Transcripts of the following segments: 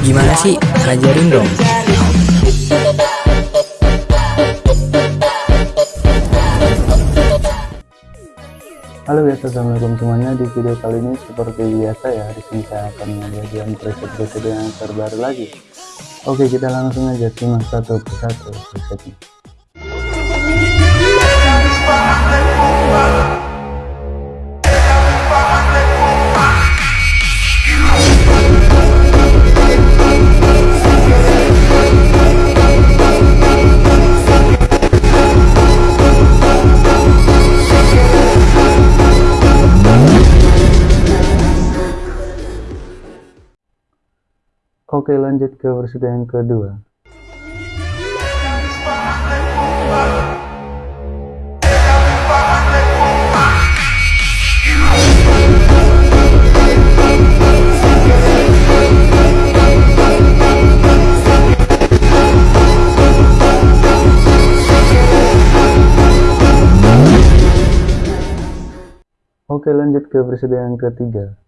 Gimana sih? Ajarin dong. Halo guys, assalamualaikum semuanya. Di video kali ini seperti biasa ya, di sini saya akan menyajikan preset-preset yang terbaru lagi. Oke, kita langsung aja simak satu persatu presetnya. Oke lanjut ke versi yang kedua. Oke lanjut ke versi yang ketiga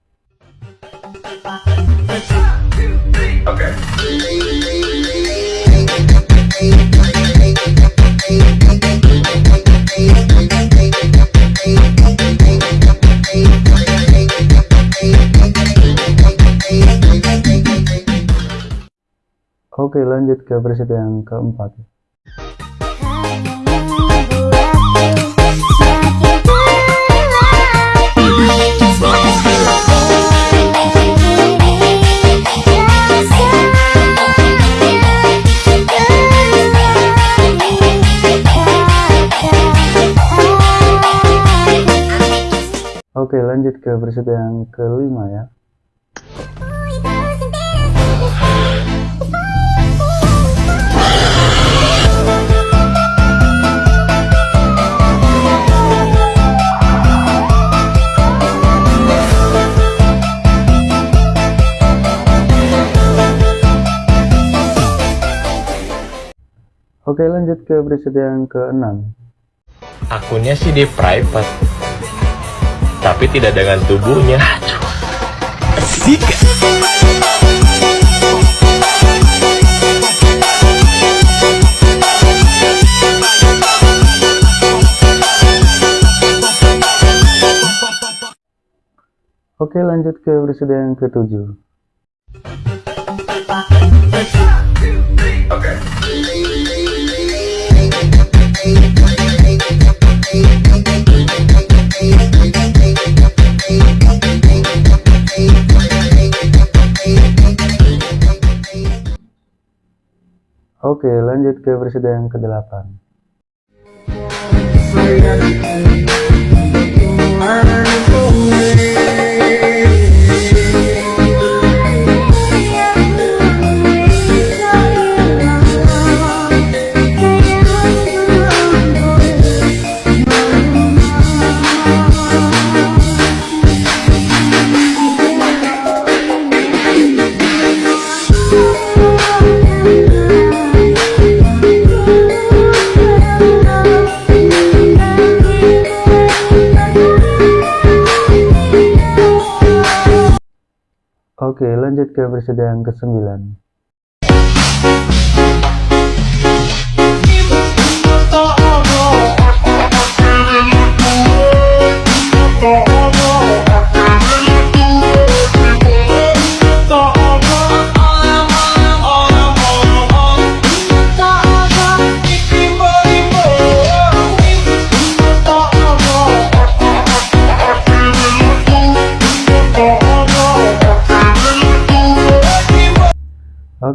Oke. Lanjut ke versi yang keempat Oke lanjut ke versi yang kelima ya. Oke lanjut ke versi yang keenam. Akunnya sih di private tapi tidak dengan tubuhnya. Asik. Oke lanjut ke episode yang ketujuh. Oke. Oke, lanjut ke versi yang ke-8. Oke, lanjut ke versi yang ke-9.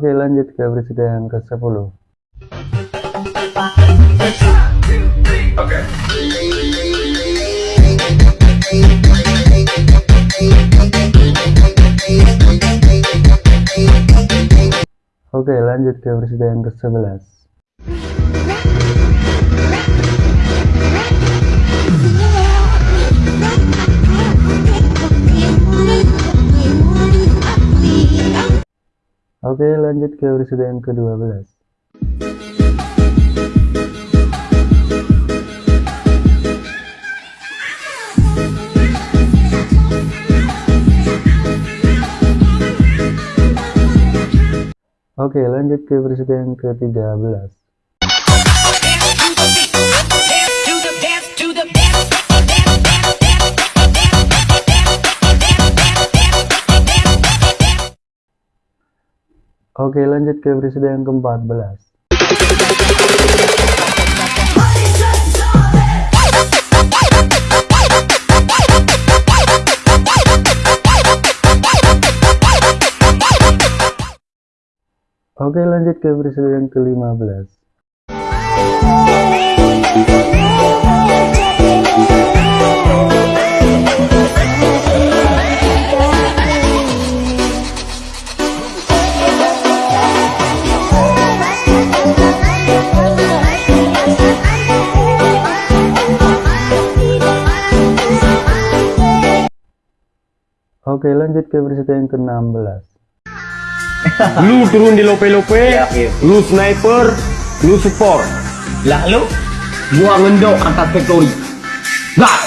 Oke lanjut ke presiden yang ke-10 okay. Oke lanjut ke presiden yang ke-11 Oke lanjut ke episode yang ke-12 Oke, lanjut ke versi yang ke-13. Oke, lanjut ke versi yang ke-14. Oke, lanjut ke versi yang ke-15. Oke, lanjut ke versi yang ke-16. Lu turun di lope-lope, lu sniper, lu support. Lalu gua ngendok angkat factory. Nah,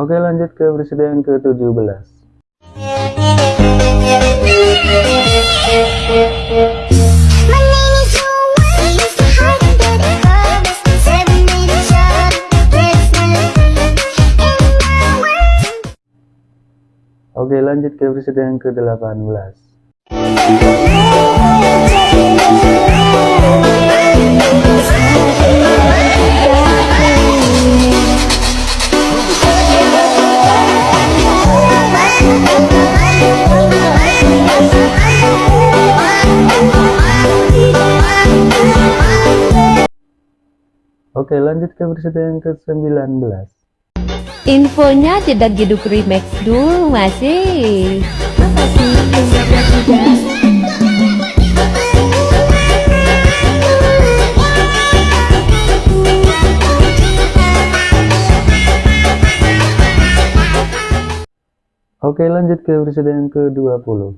Oke, lanjut ke yang ke-17. Ke versi yang ke-18. Oke, lanjut ke versi yang ke-19. Infonya tidak jeduk remix dulu masih. Oke, lanjut ke yang ke-20.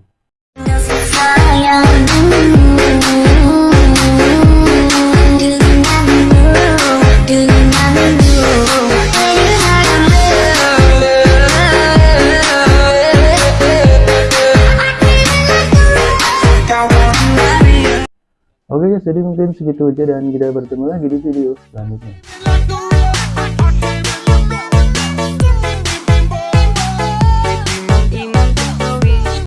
Oke guys, jadi mungkin segitu aja dan kita bertemu lagi di video selanjutnya.